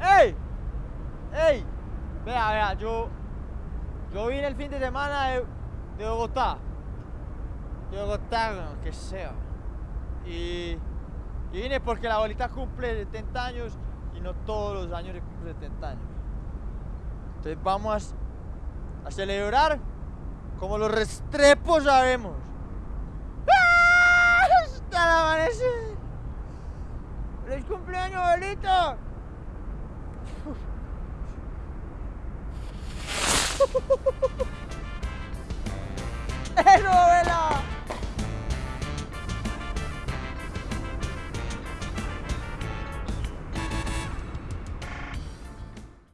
¡Ey! ¡Ey! Vea, vea, yo. Yo vine el fin de semana de, Bogotá. De Bogotá, bueno, que sea. Y, y vine porque la abuelita cumple 70 años y no todos los años le cumple 70 años. Entonces vamos a, a celebrar como los restrepos sabemos. ¡Ah! Hasta el amanecer. ¡Feliz cumpleaños, abuelita! Whew.